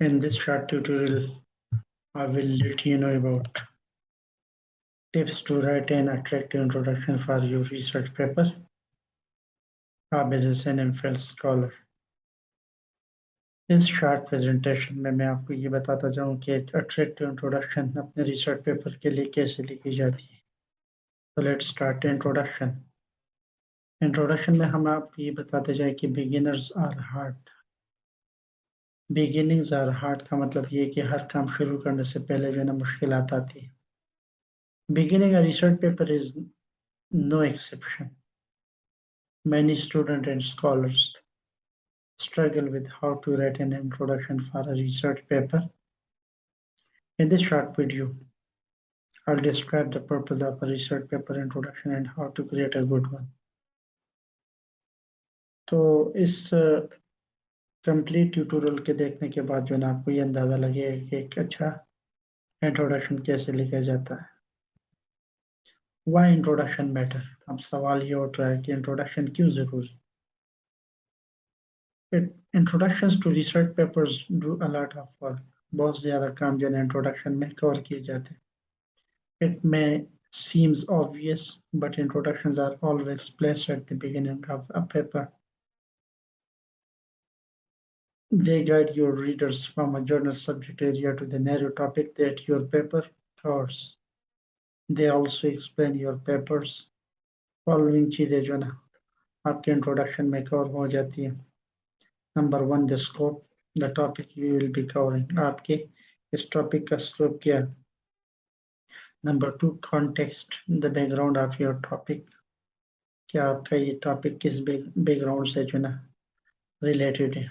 In this short tutorial, I will let you know about tips to write an attractive introduction for your research paper. आप as an MPhil scholar. इस short presentation में मैं आपको ये बताता जाऊँ कि अट्रैक्टिव इंट्रोडक्शन अपने रिसर्च पेपर के लिए कैसे लिखी जाती है तो लेट्स स्टार्ट इंट्रोडक्शन इंट्रोडक्शन में हम आपको ये बताते जाए कि beginners are hard beginnings are hard का मतलब ये कि हर काम शुरू करने से पहले जो है ना मुश्किल आती है beginning a research paper is no exception many students and scholars struggle with how to write an introduction for a research paper. In this short video, I'll describe the purpose of a research paper introduction and how to create a good one. तो इस complete tutorial के देखने के बाद जो है ना, आपको ये अंदाज़ा लगेगा कि एक अच्छा इंट्रोडक्शन कैसे लिखा जाता है। वाई इंट्रोडक्शन मैटर अब सवाल ये उठ रहा है कि इंट्रोडक्शन क्यों ज़रूरी introduction to research papers do a lot of work बहुत ज़्यादा काम जो है इंट्रोडक्शन में कवर किए जाते हैं। It may seems obvious, but introductions are always placed at the beginning of a paper. They guide your readers from a journal subject area to the narrow topic that your paper covers. They also explain your papers. Following चीजें जो ना आपके introduction में cover हो जाती है number one the scope the topic you will be covering आपके इस टॉपिक का स्कोप क्या है number two context the background of your topic क्या आपका ये टॉपिक किस बैकग्राउंड से जो ना रिलेटेड है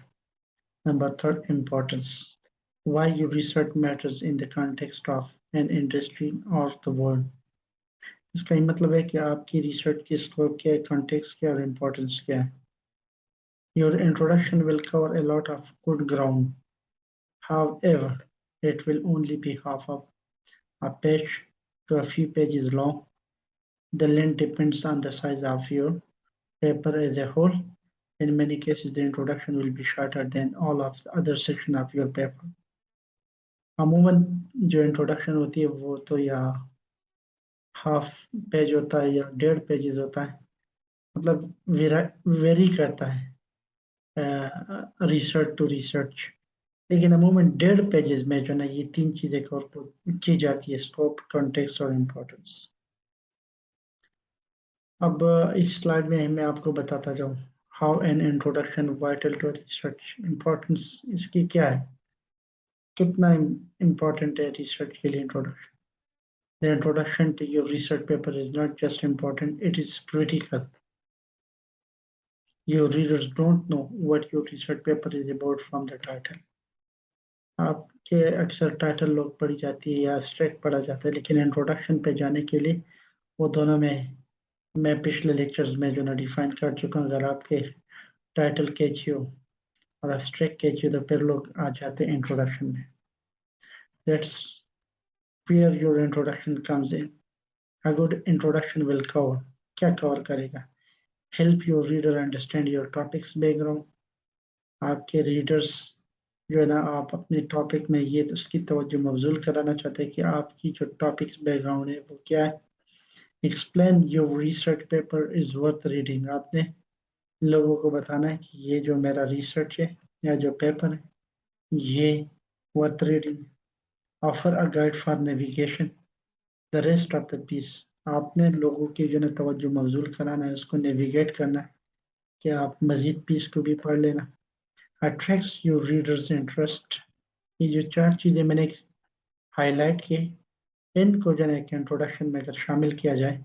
Number third, importance. Why your research matters in the context of an industry or the world. इसका मतलब है कि आपकी रिसर्च की स्कोप क्या है कॉन्टेक्स्ट क्या और इम्पोर्टेंस क्या है Your introduction will cover a lot of good ground. However, it will only be half of a page to a few pages long. The length depends on the size of your paper as a whole In many cases, the introduction will be shorter than all of the other section of your paper. अमूमन जो introduction होती है वो तो या half page होता है या डेढ़ पेजेस होता है मतलब वेरी करता है रिसर्च टू रिसर्च लेकिन अमूमन डेढ़ पेजेस में जो ना ये तीन चीज़ें कवर की जाती है स्कोप कॉन्टेक्स्ट और इम्पोर्टेंस अब इस स्लाइड में मैं आपको बताता जाऊँ। How an introduction vital to research importance इसकी क्या है? कितना इम्पोर्टेंट है रिसर्च के लिए introduction the introduction to your research paper is not just important it is critical your readers don't know what your research paper is about from the title आपके अक्सर title लोग पढ़ी जाती है या स्ट्रेट पढ़ा जाता है, लेकिन इंट्रोडक्शन पे जाने के लिए वो दोनों में मैं पिछले लेक्चर्स में जो ना डिफाइन कर चुका हूँ, अगर आपके टाइटल कैची हो और एब्स्ट्रैक्ट कैची हो तो फिर लोग आ जाते हैं इंट्रोडक्शन में। That's where your introduction comes in. A good introduction will cover. क्या कवर करेगा? Help your reader understand your topics background आपके रीडर्स जो है ना, आप अपने टॉपिक में ये तो उसकी तवज्जो मबजूल कराना चाहते हैं कि आपकी जो टॉपिक्स बैकग्राउंड है, वो क्या है? Explain your research paper is worth reading आपने लोगों को बताना है कि ये जो मेरा रिसर्च है, या जो पेपर है, ये worth reading offer a guide for navigation the rest of the piece आपने लोगों की जो है तवज्जो मबजूल कराना है, उसको नेविगेट करना है, कि आप मज़ीद पीस को भी पढ़ लेना। अट्रैक्ट्स योर रीडर्स इंटरेस्ट ये जो चार चीज़ें मैंने हाईलाइट की इनको जो है कि इंट्रोडक्शन में अगर शामिल किया जाए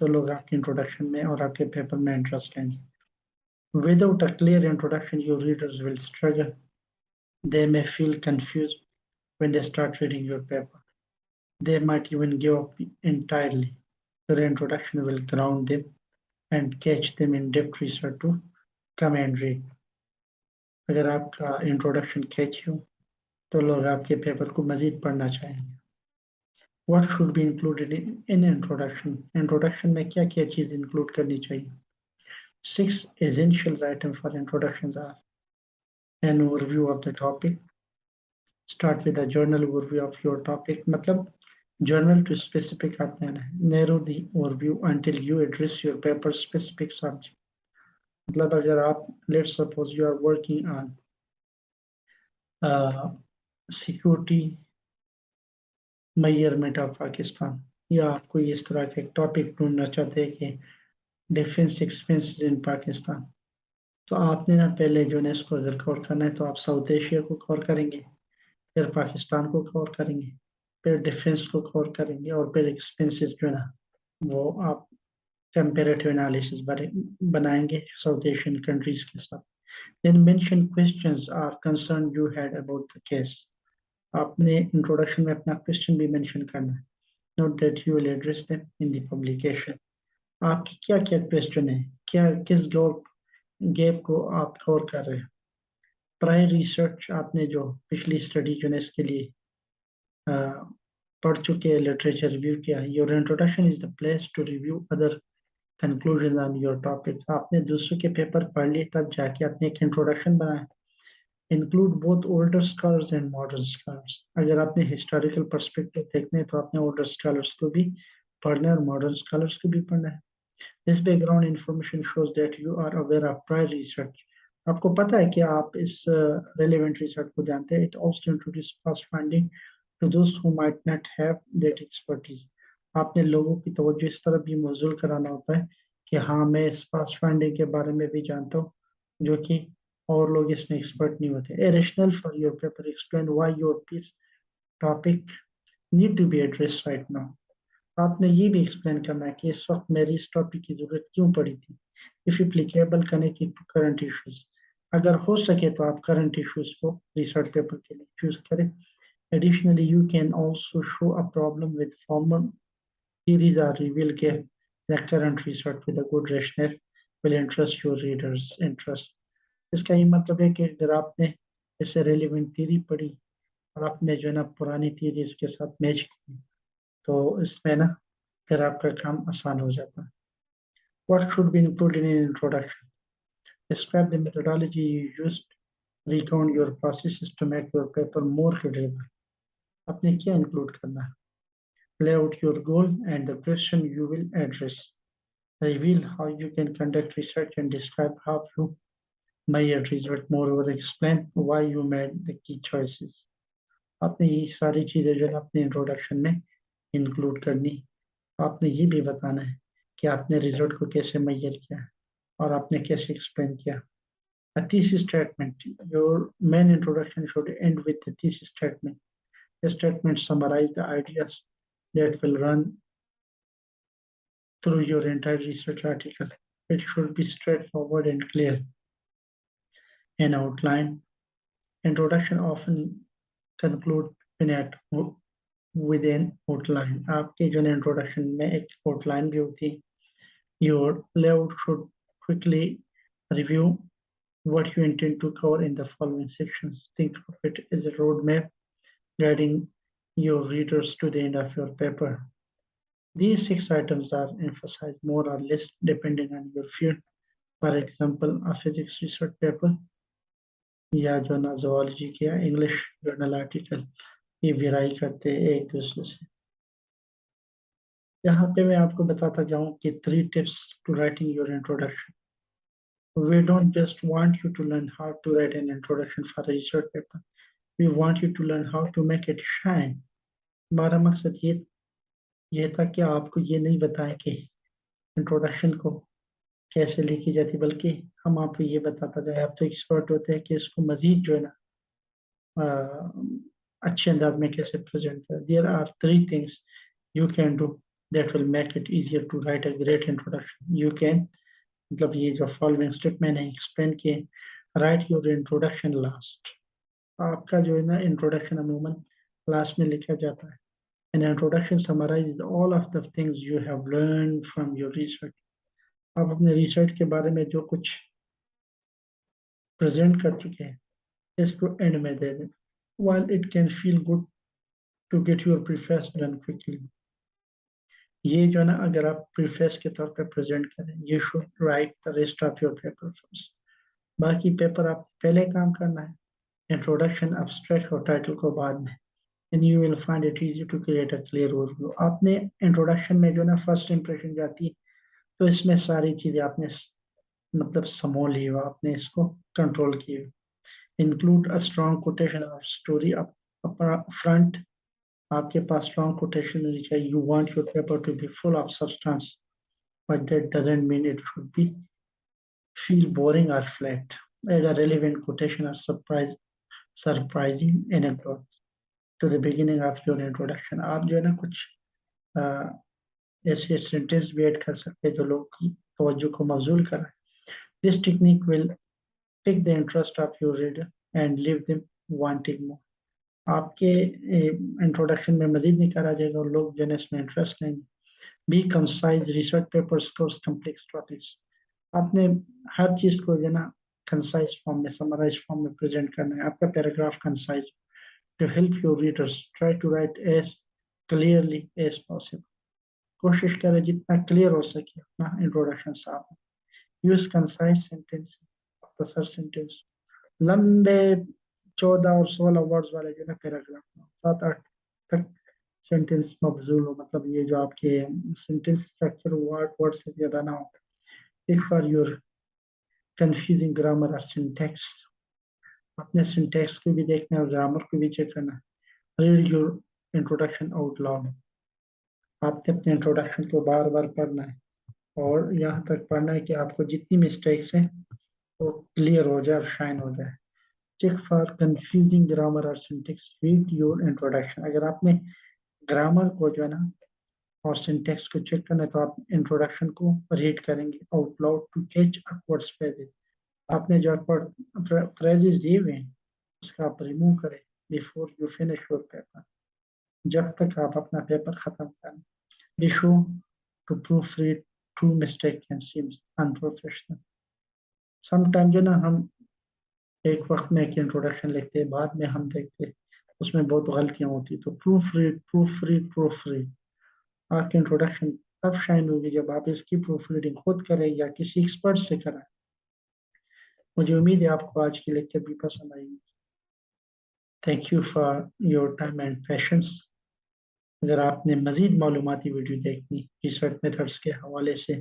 तो लोग आपके इंट्रोडक्शन में और आपके पेपर में इंटरेस्ट लेंगे। Without a clear introduction your readers will struggle they may feel confuse when they start reading your paper they might even give up entirely your introduction will ground them and catch them in depth research to come and read अगर आपका introduction catch हो तो लोग आपके paper को मजीद पढ़ना चाहेंगे। what should be included in an in introduction? Introduction mein kya kya cheez include karni chahiye six essentials items for introductions are an overview of the topic. Start with a general overview of your topic. matlab general to specific aapne narrow the overview until you address your paper specific subject. matlab agar aap let's suppose you are working on uh, security measurement of Pakistan, या आप कोई इस तरह के topic ढूंढना चाहते हैं कि डिफेंस एक्सपेंसेस इन पाकिस्तान तो आपने ना पहले जो है इसको अगर कवर करना है तो आप साउथ एशिया को कवर करेंगे, फिर पाकिस्तान को कवर करेंगे, फिर डिफेंस को कवर करेंगे और फिर एक्सपेंसेस जो है ना वो आप कंपेरेटिव एनालिसिस बनाएँगे साउथ एशियन कंट्रीज़ के साथ। Then mention questions are concerned you had about the case आपने इंट्रोडक्शन में अपना क्वेश्चन भी मेंशन करना है। Note that you will address them in the publication आपकी क्या क्या क्वेश्चन है? क्या, किस गैप गैप को आप कवर कर रहे हैं? प्रायर रिसर्च आपने जो पिछली स्टडी जो है इसके लिए पढ़ चुके हैं लिटरेचर रिव्यू किया है। Your introduction is the place to review other conclusion on your topic आपने दूसरों के पेपर पढ़ लिए, तब जाके आपने एक इंट्रोडक्शन बनाया। Include both older scholars and modern scholars अगर आपने हिस्टोरिकल परस्पेक्टिव देखने तो आपने ओल्डर स्कॉलर्स को भी पढ़ना है और मॉडर्न स्कॉलर्स को भी पढ़ना है। This background information shows that you are aware of prior research आपको पता है कि आप इस रेलिवेंट uh, रिसर्च को जानते हैं। It also introduce fast finding to those who might not have that expertise आपने लोगों की तवज्जो इस तरह भी मौजूल कराना होता है कि हाँ मैं इस फास्ट फाइंडिंग के बारे में भी जानता हूँ जो कि और लोग इसमें एक्सपर्ट नहीं होते। A rationale for your paper explain why your piece topic need to be address right now आपने ये भी एक्सप्लेन करना है कि इस वक्त मेरी इस टॉपिक की ज़रूरत क्यों पड़ी थी? If applicable connected to current issues अगर हो सके तो आप करंट इश्यूज़ को रिसर्च पेपर के लिए चूज़ करें। Additionally, you can also show a problem with former theories or reveal के the current research with a good rationale will interest your readers interest. इसका ये मतलब है कि अगर आपने इससे रेलिवेंट थीरी पढ़ी और आपने जो है ना पुरानी थीरी इसके साथ मैच की तो इसमें ना फिर आपका काम आसान हो जाता। है what should be included in introduction describe the methodology use recount your process to make your paper more credible आपने क्या इंक्लूड करना? है lay out your goal and the question you will address reveal how you can conduct research and describe how you matrices but more over explain why you made the key choices आपने ये सारी चीज़ें जो है अपने introduction में include करनी। आपने ये भी बताना है कि आपने रिज़ल्ट को कैसे मैयर किया और आपने कैसे एक्सप्लेन किया। A thesis statement your main introduction should end with a thesis statement statement summarise the ideas that will run through your entire research article it should be straightforward and clear An outline. Introduction often conclude in at with an outline. आपके जो introduction में एक outline भी होती है. Your layout should quickly review what you intend to cover in the following sections. Think of it as a roadmap guiding your readers to the end of your paper. These six items are emphasized more or less depending on your field. For example, a physics research paper या जो ना zoology के English journal article ये विराई करते हैं एक दूसरे से। यहाँ पे मैं आपको बताता जाऊँ कि three tips to writing your introduction we don't just want you to learn how to write an introduction for research paper we want you to learn how to make it shine हमारा मकसद ये ये था कि आपको ये नहीं बताएँ कि इंट्रोडक्शन को कैसे लिखी जाती, बल्कि हम आपको ये बताता जाए, आप तो एक्सपर्ट होते हैं कि इसको मजीद जो है ना अच्छे अंदाज में कैसे प्रेजेंट करें। There are three things you can do that will make it easier to write a great introduction you can मतलब ये जो फॉलोइंग स्टेप मैंने एक्सप्लेन किए राइट योर इंट्रोडक्शन लास्ट आपका जो है ना इंट्रोडक्शन अमूमन लास्ट में लिखा जाता है। An introduction summarizes all of the things you have learned from your research. आप अपने रिसर्च के बारे में जो कुछ प्रेजेंट कर चुके हैं, इसको एंड में दे दें। While it can feel good to get your preface done quickly. ये जो है ना, अगर आप प्रीफेस के तौर पे प्रेजेंट करें you should write the rest of your paper first बाकी पेपर आप पहले काम करना है इंट्रोडक्शन एब्स्ट्रैक्ट और टाइटल को बाद में। And you will find it easy to create a clear overview आपने इंट्रोडक्शन में जो ना फ़र्स्ट इंप्रेशन जाती है तो इसमें सारी चीज़ें आपने मतलब समोल ली हो आपने इसको कंट्रोल की हो include a strong quotation of story front आपके पास स्ट्रॉन्ग कोटेशन होनी चाहिए। You want your paper to be full of substance but that doesn't mean it should be feel boring or flat add a relevant quotation or surprise, surprising anecdote to the beginning of your introduction, आप जो है ना कुछ ऐसे sentence भी add कर सकते हैं जो लोग की तवज्जो को मबजूल कर this technique will pick the interest of your reader and leave them wanting more. आपके इंट्रोडक्शन में मजीद नहीं करा जाएगा और लोग जो है इसमें इंटरेस्ट लेंगे। Be concise research papers course complex topics आपने हर चीज़ को जो ना कंसाइज फॉर्म में समराइज फॉर्म में प्रेजेंट करना है। आपका paragraph concise to help your readers try to write as clearly as possible कोशिश करें जितना क्लियर हो सके अपना इंट्रोडक्शन साफ़ यूज़ कंसाइज सेंटेंस मुख्तसर सेंटेंस लंबे चौदह और सोलह वर्ड्स वाले जो है पैराग्राफ सात आठ तक सेंटेंस मबजूल हो मतलब ये जो आपके सेंटेंस स्ट्रक्चर वर्ड वर्ड से ज़्यादा ना हो if for your confusing grammar और सिंटेक्स अपने सिंटेक्स को भी देखना है और ग्रामर को भी चेक करना read your introduction out loud आपने अपने इंट्रोडक्शन को बार बार पढ़ना है और यहाँ तक पढ़ना है कि आपको जितनी मिस्टेक्स हैं, वो क्लियर हो जाए और शाइन हो जाए। चेक फॉर कंफ्यूजिंग ग्रामर और सिंटेक्स रीड योर इंट्रोडक्शन अगर आपने ग्रामर को जो है ना और सिंटेक्स को चेक करना है तो आप इंट्रोडक्शन को रीड करेंगे out loud to catch awkward phrases आपने जो अपवर्ड फ्रेजेस दिए हुए हैं, उसका आप रिमूव करें before you finish your paper जब तक आप अपना पेपर खत्म करें। Show to proof read true mistake sometime जो ना हम एक वक्त में एक इंट्रोडक्शन लिखते हैं, बाद में हम देखते हैं, उसमें बहुत गलतियाँ होती तो proof read proof read proof read आपकी इंट्रोडक्शन तब शाइन होगी जब आप इसकी प्रूफ रीडिंग खुद करें या किसी एक्सपर्ट से करें। मुझे उम्मीद है आपको आज की लेक्चर भी पसंद आएगी thank you for your time and patience अगर आपने मजीद मालूमती वीडियो देखनी रिसर्च मेथड्स के हवाले से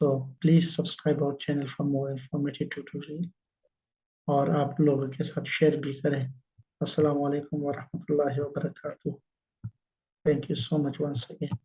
तो प्लीज़ सब्सक्राइब और channel for more informative tutorial और आप लोगों के साथ शेयर भी करें। असल वरहमल work thank you so much one again